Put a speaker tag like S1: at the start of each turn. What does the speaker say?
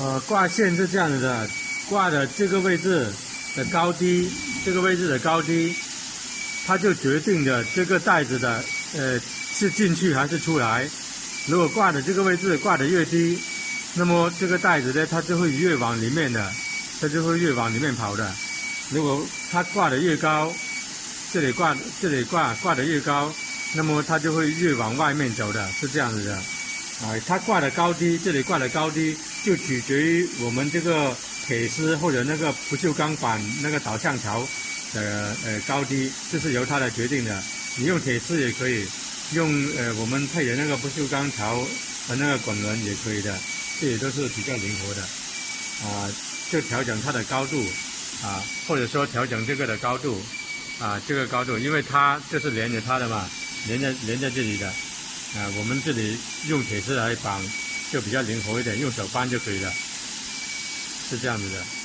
S1: 呃，挂线是这样子的，挂的这个位置的高低，这个位置的高低，它就决定着这个袋子的呃是进去还是出来。如果挂的这个位置挂的越低，那么这个袋子呢，它就会越往里面的，它就会越往里面跑的。如果它挂的越高，这里挂这里挂挂的越高，那么它就会越往外面走的，是这样子的。啊，它挂的高低，这里挂的高低，就取决于我们这个铁丝或者那个不锈钢板那个导向槽的呃高低，这是由它来决定的。你用铁丝也可以，用呃我们配的那个不锈钢槽和那个滚轮也可以的，这也都是比较灵活的。啊，就调整它的高度，啊，或者说调整这个的高度，啊，这个高度，因为它这是连着它的嘛，连着连在这里的。啊，我们这里用铁丝来绑就比较灵活一点，用手扳就可以了，是这样子的。